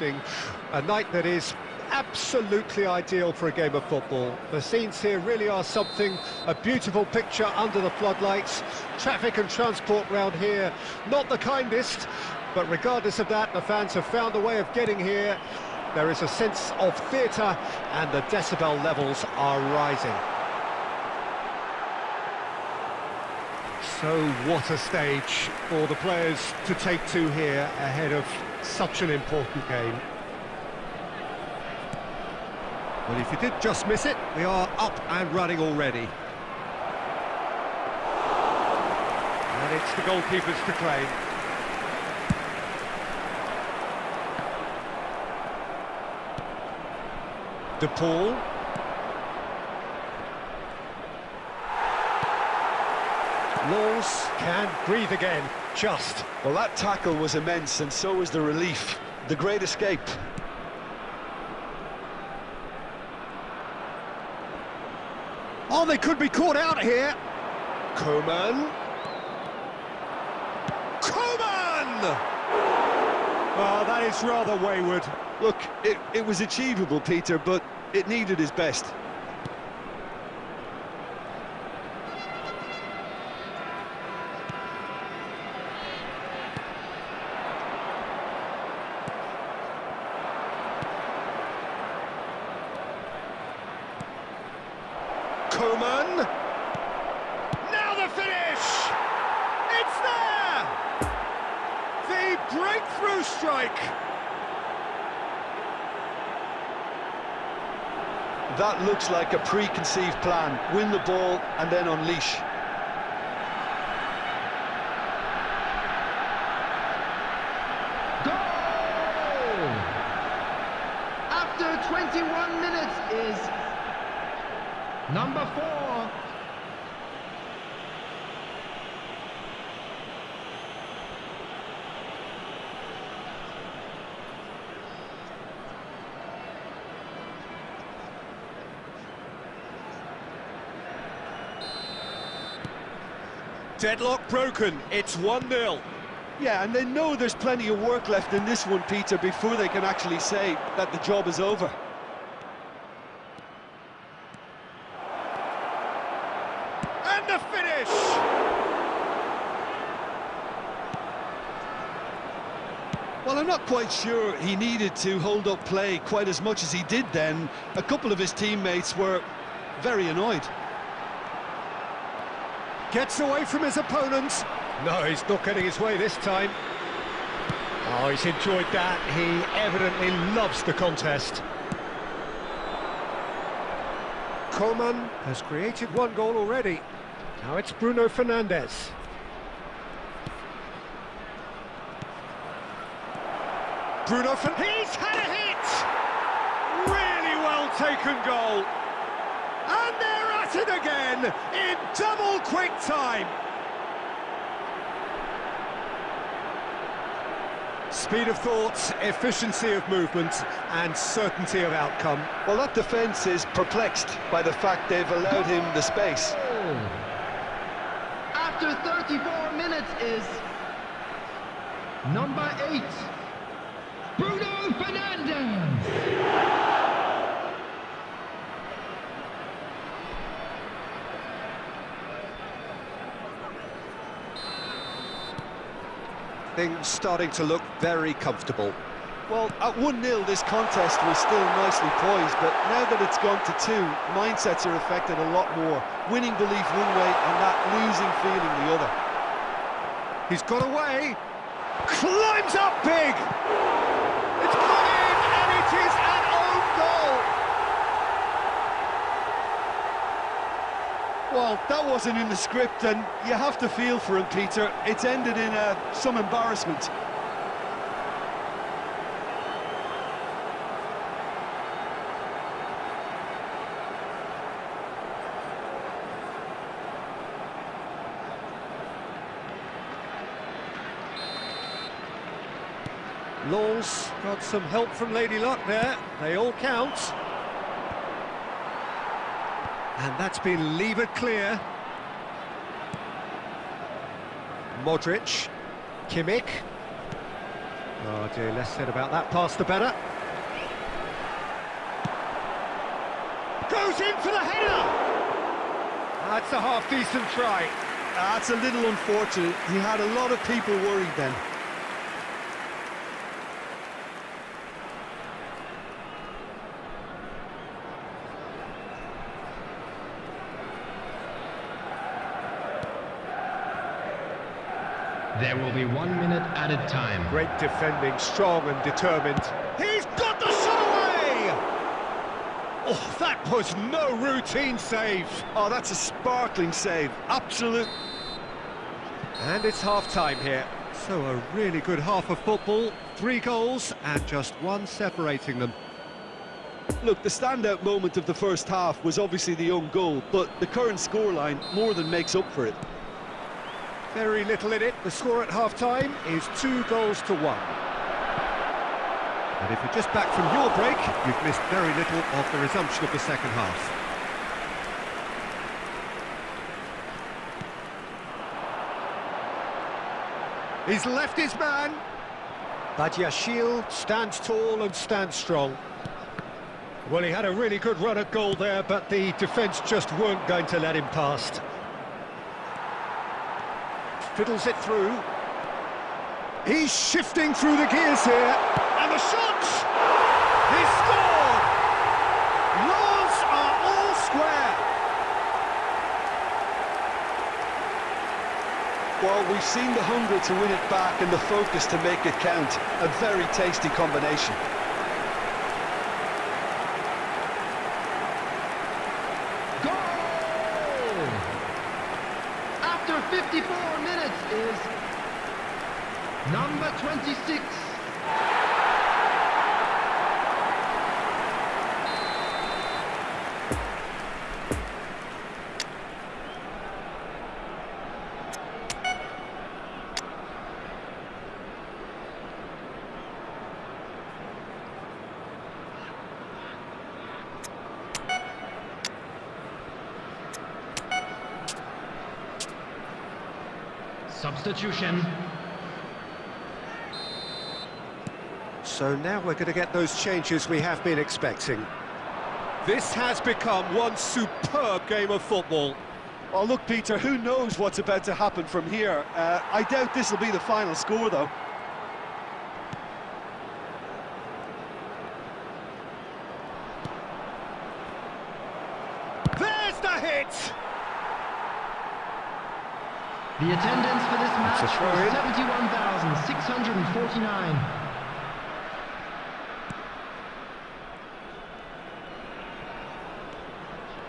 evening, a night that is absolutely ideal for a game of football. The scenes here really are something, a beautiful picture under the floodlights. Traffic and transport round here, not the kindest, but regardless of that, the fans have found a way of getting here. There is a sense of theatre, and the decibel levels are rising. So what a stage for the players to take to here ahead of such an important game. Well, if you did just miss it, we are up and running already. And it's the goalkeepers to claim. De Paul. Lens can breathe again, just. Well, that tackle was immense, and so was the relief. The great escape. Oh, they could be caught out here. Coman. Coman! Well, that is rather wayward. Look, it, it was achievable, Peter, but it needed his best. Coman. Now the finish! It's there! The breakthrough strike! That looks like a preconceived plan. Win the ball and then unleash. Goal! After 21 minutes is number four. Deadlock broken, it's 1-0. Yeah, and they know there's plenty of work left in this one, Peter, before they can actually say that the job is over. And the finish! Well, I'm not quite sure he needed to hold up play quite as much as he did then. A couple of his teammates were very annoyed. Gets away from his opponents. No, he's not getting his way this time. Oh, he's enjoyed that. He evidently loves the contest. Coman has created one goal already. Now it's Bruno Fernandes. Bruno Fernandes. He's had a hit! Really well taken goal. And they're at it again in double quick time. Speed of thought, efficiency of movement, and certainty of outcome. Well, that defence is perplexed by the fact they've allowed him the space. After 34 minutes is number eight, Bruno Fernandes. Things starting to look very comfortable. Well, at 1-0, this contest was still nicely poised, but now that it's gone to two, mindsets are affected a lot more. Winning belief one way and that losing feeling the other. He's got away, climbs up big. It's gone in, and it is an own goal. Well, that wasn't in the script, and you have to feel for him, Peter. It's ended in uh, some embarrassment. Lens got some help from Lady Luck there. They all count. And that's been levered clear. Modric, Kimmich. Oh dear, less said about that pass the better. Goes in for the header! That's a half-decent try. That's a little unfortunate. He had a lot of people worried then. There will be one minute added time. Great defending, strong and determined. He's got the shot away! Oh, that was no routine save. Oh, that's a sparkling save. Absolute. And it's half-time here. So a really good half of football, three goals and just one separating them. Look, the standout moment of the first half was obviously the own goal, but the current scoreline more than makes up for it. Very little in it. The score at half-time is two goals to one. And if you're just back from your break, you've missed very little of the resumption of the second half. He's left his man. Badiashile stands tall and stands strong. Well, he had a really good run at goal there, but the defence just weren't going to let him past. Fiddles it through. He's shifting through the gears here. And the shot! He scored! Lens are all square. Well, we've seen the hunger to win it back and the focus to make it count. A very tasty combination. Goal! After 54 minutes is number 26. Substitution. So now we're going to get those changes we have been expecting. This has become one superb game of football. Oh, look, Peter, who knows what's about to happen from here? Uh, I doubt this will be the final score, though. There's the hit! The attendance for this match a was 71,649.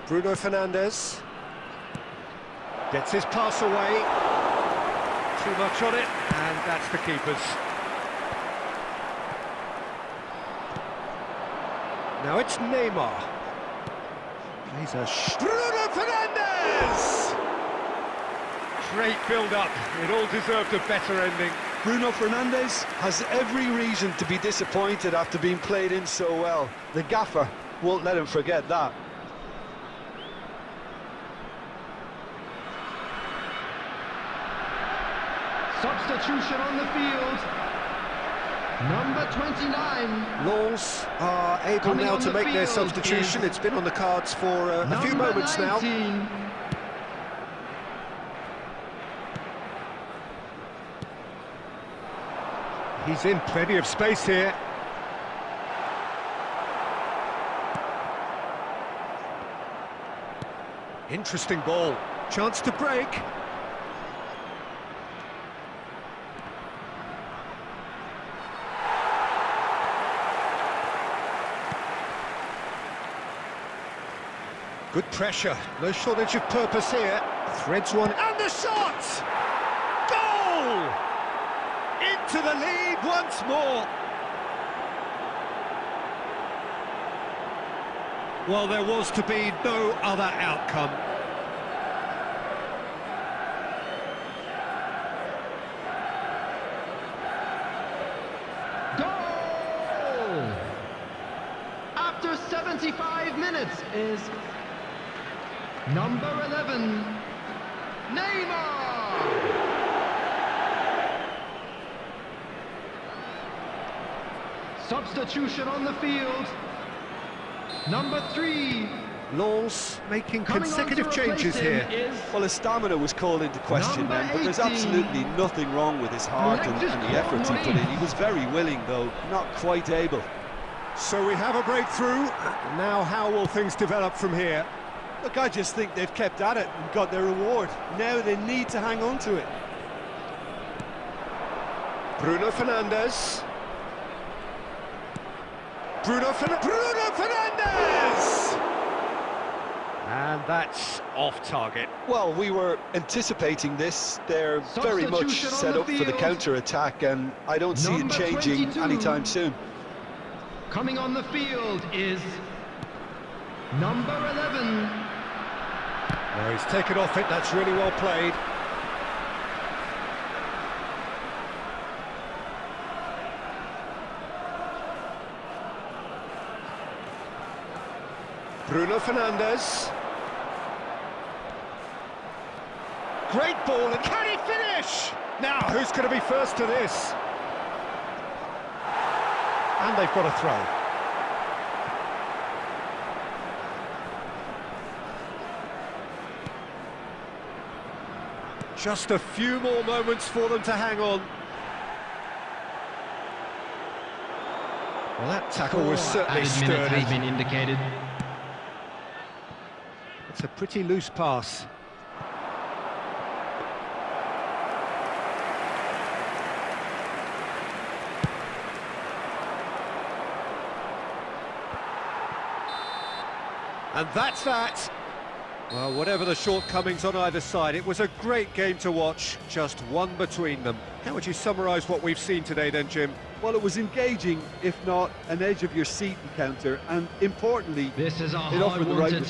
Bruno Fernandes gets his pass away. Too much on it, and that's the keeper's. Now it's Neymar. Plays a sh Bruno Fernandes! Great build-up. It all deserved a better ending. Bruno Fernandes has every reason to be disappointed after being played in so well. The gaffer won't let him forget that. Substitution on the field. Number 29. Lens are able Coming now to the make their substitution. It's been on the cards for uh, a few Number moments now. He's in plenty of space here. Interesting ball. Chance to break. Good pressure. No shortage of purpose here. Threads one. And the shot! Into the lead once more. Well, there was to be no other outcome. Goal! After 75 minutes is number 11, Neymar! Substitution on the field. Number three. Lens making Coming consecutive changes here. here. Is Well, his stamina was called into question then, but there's absolutely nothing wrong with his heart and, and the efforts he put in. He was very willing, though, not quite able. So we have a breakthrough. Now how will things develop from here? Look, I just think they've kept at it and got their reward. Now they need to hang on to it. Bruno Fernandes. Bruno, Fer Bruno Fernandes! And that's off target. Well, we were anticipating this. They're very much set up for the counter-attack, and I don't see it changing 22. anytime soon. coming on the field is number 11. No, he's taken off it, that's really well played. Bruno Fernandes. Great ball, and can he finish? Now, who's going to be first to this? And they've got a throw. Just a few more moments for them to hang on. Well, that tackle was certainly sturdy. has been indicated. It's a pretty loose pass. And that's that. Well, whatever the shortcomings on either side, it was a great game to watch, just one between them. How would you summarise what we've seen today then, Jim? Well, it was engaging, if not an edge-of-your-seat encounter, and importantly, This is a It offered the right hard-wanted result.